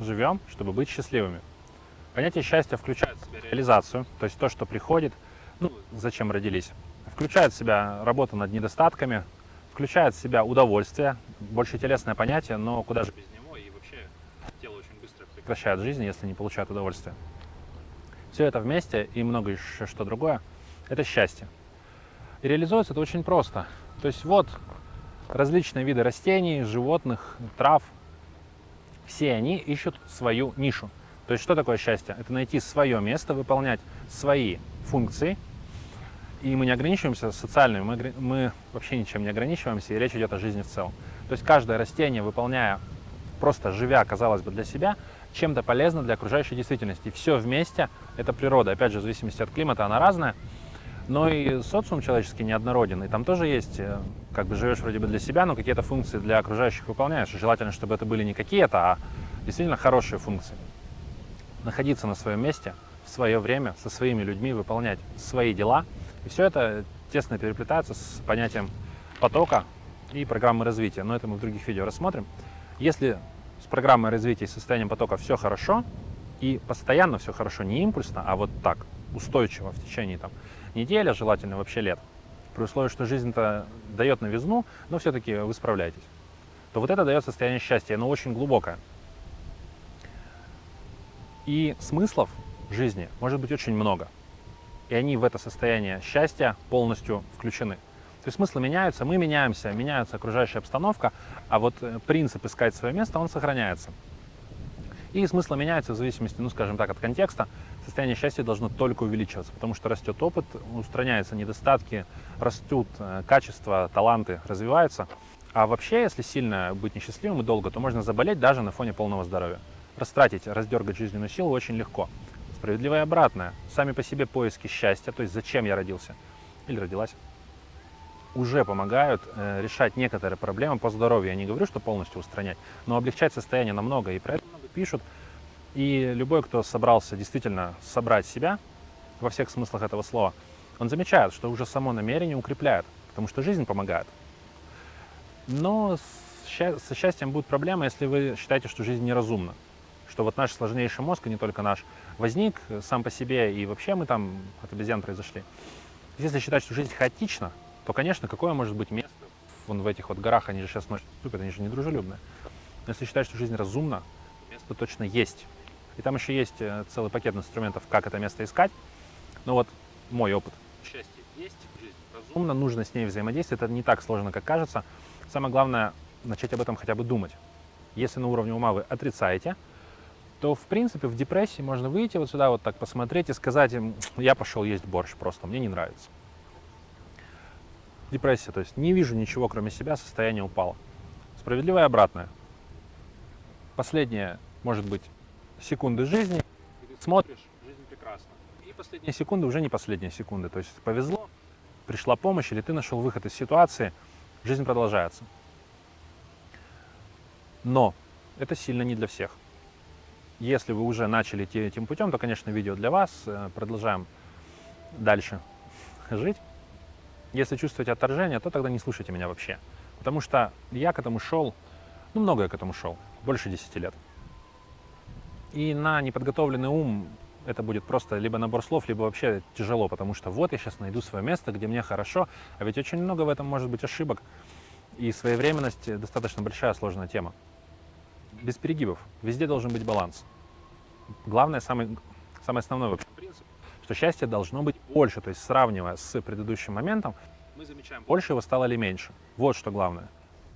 живем, чтобы быть счастливыми. Понятие счастья включает в себя реализацию, то есть то, что приходит, ну, зачем родились. Включает в себя работу над недостатками, включает в себя удовольствие, больше телесное понятие, но куда же без него, и вообще тело очень быстро прекращает жизнь, если не получает удовольствие. Все это вместе и много еще что другое – это счастье. И реализуется это очень просто. То есть вот различные виды растений, животных, трав, все они ищут свою нишу. То есть что такое счастье? Это найти свое место, выполнять свои функции. И мы не ограничиваемся социальными, мы, мы вообще ничем не ограничиваемся, и речь идет о жизни в целом. То есть каждое растение, выполняя, просто живя, казалось бы, для себя, чем-то полезно для окружающей действительности. Все вместе – это природа. Опять же, в зависимости от климата она разная. Но и социум человеческий неоднороден, и там тоже есть, э, как бы живешь вроде бы для себя, но какие-то функции для окружающих выполняешь. И желательно, чтобы это были не какие-то, а действительно хорошие функции. Находиться на своем месте, в свое время, со своими людьми, выполнять свои дела. И все это тесно переплетается с понятием потока и программы развития. Но это мы в других видео рассмотрим. Если с программой развития и состоянием потока все хорошо, и постоянно все хорошо, не импульсно, а вот так, устойчиво в течение там, недели, а желательно вообще лет, при условии, что жизнь-то дает новизну, но все-таки вы справляетесь, то вот это дает состояние счастья, оно очень глубокое. И смыслов жизни может быть очень много. И они в это состояние счастья полностью включены. То есть смыслы меняются, мы меняемся, меняется окружающая обстановка, а вот э, принцип искать свое место, он сохраняется. И смыслы меняются в зависимости, ну, скажем так, от контекста. Состояние счастья должно только увеличиваться, потому что растет опыт, устраняются недостатки, растут э, качества, таланты, развиваются. А вообще, если сильно быть несчастливым и долго, то можно заболеть даже на фоне полного здоровья. Растратить, раздергать жизненную силу очень легко. Справедливое обратное. Сами по себе поиски счастья, то есть зачем я родился или родилась, уже помогают э, решать некоторые проблемы по здоровью. Я не говорю, что полностью устранять, но облегчать состояние намного. И про это пишут. И любой, кто собрался действительно собрать себя во всех смыслах этого слова, он замечает, что уже само намерение укрепляет, потому что жизнь помогает. Но со счастьем будет проблема, если вы считаете, что жизнь неразумна. Что вот наш сложнейший мозг, и не только наш, возник сам по себе, и вообще мы там от обезьян произошли. Если считать, что жизнь хаотична, то, конечно, какое может быть место вон в этих вот горах, они же сейчас ночью ступят, они же не дружелюбные. Но если считать, что жизнь разумна, место точно есть. И там еще есть э, целый пакет инструментов, как это место искать. Но вот мой опыт. Счастье есть, жизнь разумно, нужно с ней взаимодействовать. Это не так сложно, как кажется. Самое главное, начать об этом хотя бы думать. Если на уровне ума вы отрицаете, то, в принципе, в депрессии можно выйти вот сюда, вот так посмотреть и сказать им, я пошел есть борщ просто, мне не нравится. Депрессия, то есть не вижу ничего, кроме себя, состояние упало. Справедливое обратное. Последнее, может быть, секунды жизни, смотришь, жизнь прекрасна. И последние секунды уже не последние секунды. То есть повезло, пришла помощь, или ты нашел выход из ситуации, жизнь продолжается. Но это сильно не для всех. Если вы уже начали идти этим путем, то, конечно, видео для вас. Э, продолжаем дальше жить. Если чувствуете отторжение, то тогда не слушайте меня вообще. Потому что я к этому шел, ну, много я к этому шел, больше 10 лет. И на неподготовленный ум это будет просто либо набор слов, либо вообще тяжело, потому что вот я сейчас найду свое место, где мне хорошо, а ведь очень много в этом может быть ошибок. И своевременность достаточно большая сложная тема. Без перегибов. Везде должен быть баланс. Главное, самый, самый основной вообще что счастье должно быть больше, то есть сравнивая с предыдущим моментом, мы замечаем, больше его стало или меньше. Вот что главное.